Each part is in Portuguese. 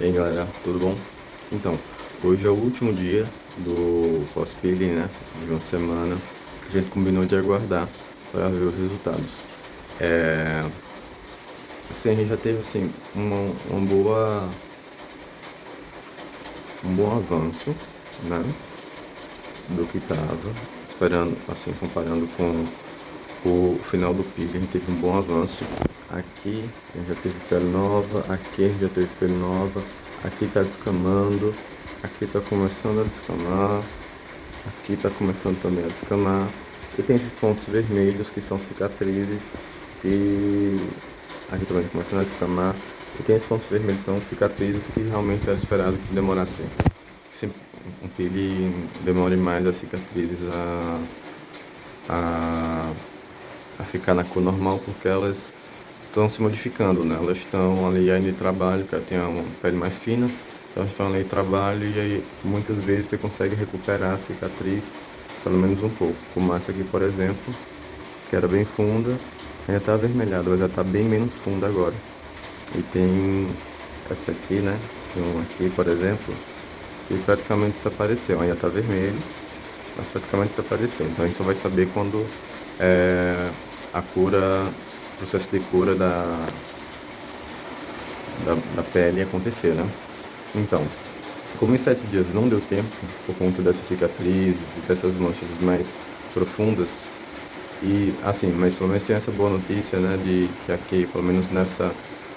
E aí galera, tudo bom? Então, hoje é o último dia do pós-peeling, né? De uma semana a gente combinou de aguardar para ver os resultados. É... Assim, a gente já teve assim, uma, uma boa... um bom avanço, né? Do que tava, esperando, assim, comparando com o final do peeling, teve um bom avanço Aqui já teve pele nova, aqui já teve pele nova, aqui está descamando, aqui está começando a descamar, aqui está começando também a descamar. E tem esses pontos vermelhos que são cicatrizes e aqui também tá começando a descamar. E tem esses pontos vermelhos que são cicatrizes que realmente era esperado que demorasse. Um peeling demore mais as cicatrizes a, a, a ficar na cor normal porque elas estão se modificando, né? Elas estão ali ainda em trabalho, que tem uma pele mais fina, então elas estão ali em trabalho e aí muitas vezes você consegue recuperar a cicatriz pelo menos um pouco. Como essa aqui, por exemplo, que era bem funda, ainda está avermelhada, mas já está bem menos funda agora. E tem essa aqui, né? Tem aqui, por exemplo, que praticamente desapareceu. Ainda está vermelho, mas praticamente desapareceu. Então a gente só vai saber quando é, a cura processo de cura da, da, da pele acontecer, né? Então, como em sete dias não deu tempo, por conta dessas cicatrizes e dessas manchas mais profundas, e assim, mas pelo menos tem essa boa notícia, né, de que aqui, pelo menos nessa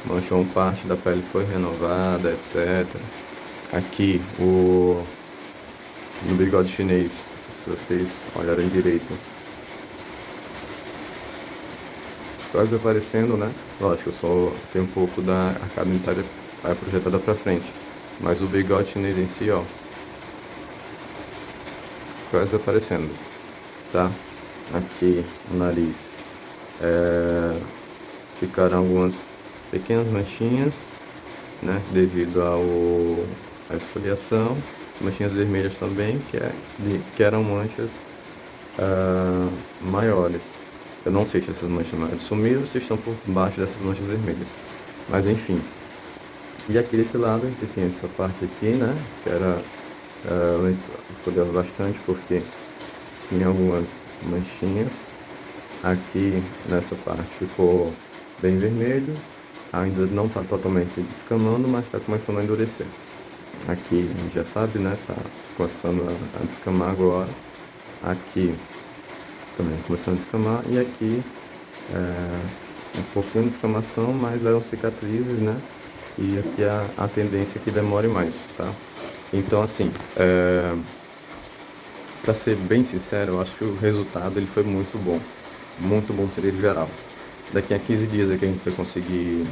mancha, uma parte da pele foi renovada, etc. Aqui, o, no bigode chinês, se vocês olharem direito, quase aparecendo, né? Lógico, só tem um pouco da arcada vai projetada para frente. Mas o bigode chinês em si, ó, quase aparecendo, tá? Aqui o nariz. É, ficaram algumas pequenas manchinhas, né? Devido ao à esfoliação. Manchinhas vermelhas também, que, é, que eram manchas uh, maiores. Eu não sei se essas manchas amarelas sumiram ou se estão por baixo dessas manchas vermelhas. Mas enfim. E aqui desse lado a gente tem essa parte aqui, né? Que era uh, antes eu bastante porque tinha algumas manchinhas. Aqui nessa parte ficou bem vermelho. Ainda não está totalmente descamando, mas está começando a endurecer. Aqui a gente já sabe, né? Tá começando a, a descamar agora. Aqui também começando a descamar e aqui é, um pouquinho de descamação, mas eram cicatrizes, né? E aqui a, a tendência é que demore mais, tá? Então assim, é, para ser bem sincero, eu acho que o resultado ele foi muito bom, muito bom seria geral. Daqui a 15 dias é que a gente vai conseguir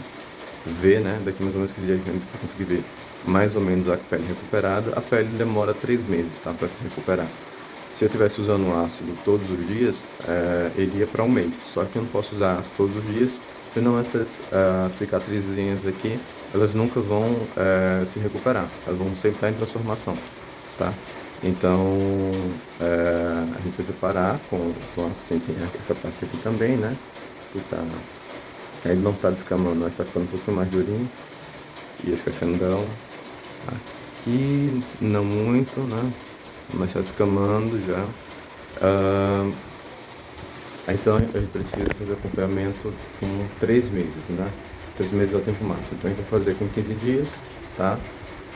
ver, né? Daqui mais ou menos 15 dias a gente vai conseguir ver mais ou menos a pele recuperada. A pele demora 3 meses, tá? Para se recuperar. Se eu estivesse usando ácido todos os dias, é, ele ia para um mês. Só que eu não posso usar ácido todos os dias, senão essas uh, cicatrizinhas aqui, elas nunca vão uh, se recuperar. Elas vão sempre estar em transformação, tá? Então, uh, a gente precisa parar com, com assim, tem essa parte aqui também, né? Que tá, ele não está descamando, mas está ficando um pouquinho mais durinho. E esquecendo dela. Aqui, não muito, né? Mas está escamando já. Uh, então a gente precisa fazer acompanhamento com três meses, né? Três meses é o tempo máximo. Então a gente vai fazer com 15 dias, tá?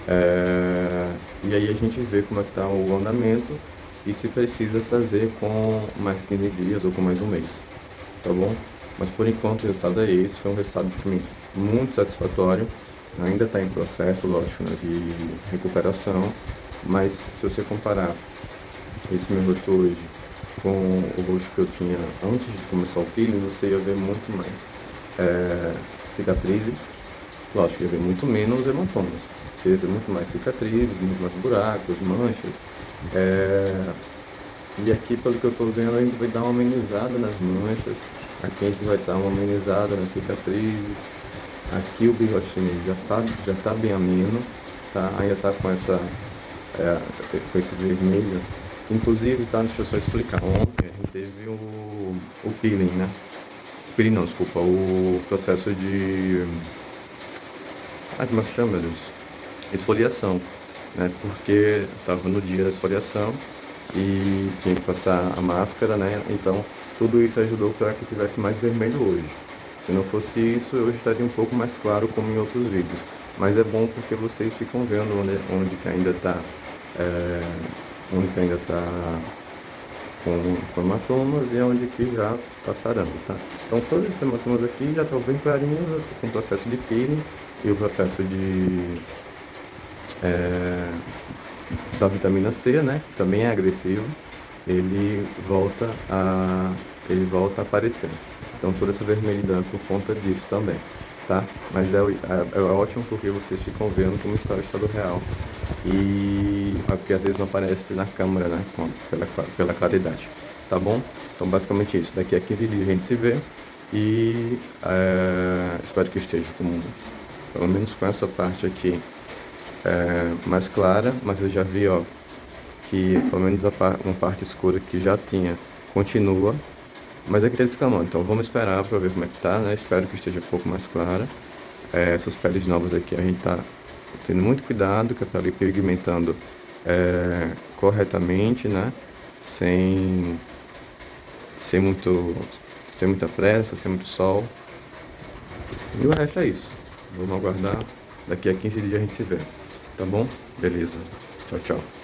É, e aí a gente vê como é que está o andamento e se precisa fazer com mais 15 dias ou com mais um mês, tá bom? Mas por enquanto o resultado é esse, foi um resultado para mim muito satisfatório, ainda está em processo, lógico, né, de recuperação, mas se você comparar esse meu rosto hoje com o rosto que eu tinha antes de começar o peeling, você ia ver muito mais é, cicatrizes, lógico, ia ver muito menos hematomas. Você ia ver muito mais cicatrizes, muito mais buracos, manchas. É, e aqui, pelo que eu estou vendo, a gente vai dar uma amenizada nas manchas. Aqui a gente vai dar uma amenizada nas cicatrizes. Aqui o bigode já está já tá bem ameno, tá? ainda está com essa é, com esse vermelho. Inclusive, tá, deixa eu só explicar. Ontem a gente teve o, o peeling, né? Peeling não, desculpa, o processo de... Ah, como é que chama, meu Deus? esfoliação, né? Porque estava no dia da esfoliação e tinha que passar a máscara, né? Então tudo isso ajudou para que tivesse mais vermelho hoje. Se não fosse isso, eu estaria um pouco mais claro como em outros vídeos. Mas é bom porque vocês ficam vendo onde, onde que ainda está é, onde ainda está com, hematomas e onde que já está sarando, tá? Então todos esses hematomas aqui já estão bem clarinhos com o processo de peeling e o processo de é, da vitamina C, né? Que também é agressivo, ele volta a ele volta a aparecer. Então toda essa vermelhidão é por conta disso também, tá? Mas é, é, é ótimo porque vocês ficam vendo como está o estado real e é porque às vezes não aparece na câmera, né? Pela, pela claridade, tá bom? Então basicamente isso. Daqui a 15 dias a gente se vê e é, espero que esteja com, pelo menos com essa parte aqui é, mais clara, mas eu já vi, ó, que pelo menos par, uma parte escura que já tinha continua, mas tá descamando, então vamos esperar para ver como é que tá, né? Espero que esteja um pouco mais clara. É, essas peles novas aqui a gente tá tendo muito cuidado com a pele pigmentando é, corretamente, né? Sem, sem, muito, sem muita pressa, sem muito sol. E o resto é isso. Vamos aguardar. Daqui a 15 dias a gente se vê. Tá bom? Beleza. Tchau, tchau.